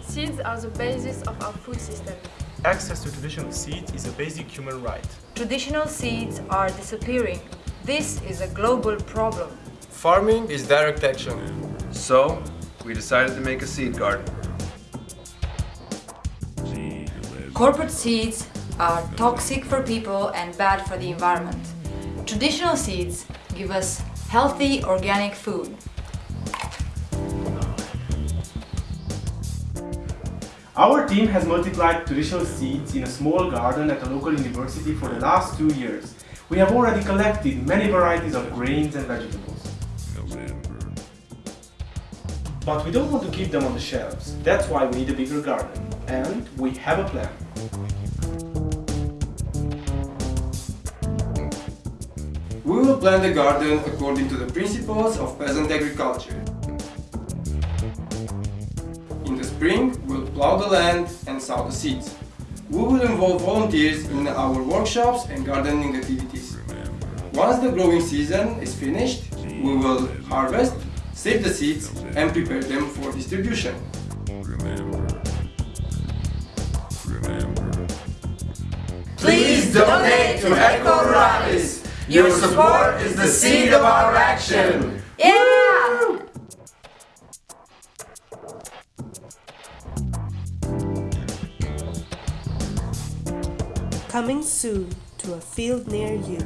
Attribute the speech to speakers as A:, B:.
A: Seeds are the basis of our food system.
B: Access to traditional seeds is a basic human right.
C: Traditional seeds are disappearing. This is a global problem.
D: Farming is direct action.
E: So, we decided to make a seed garden.
C: Corporate seeds are toxic for people and bad for the environment. Traditional seeds give us healthy organic food.
F: Our team has multiplied traditional seeds in a small garden at a local university for the last two years. We have already collected many varieties of grains and vegetables. Oh, but we don't want to keep them on the shelves. That's why we need a bigger garden. And we have a plan.
D: We will plant the garden according to the principles of peasant agriculture. In the spring, we'll plow the land and sow the seeds. We will involve volunteers in our workshops and gardening activities. Once the growing season is finished, we will harvest, save the seeds and prepare them for distribution.
G: Please donate to Eco Ruralis. Your support is the seed of our action.
H: Coming soon to a field near you.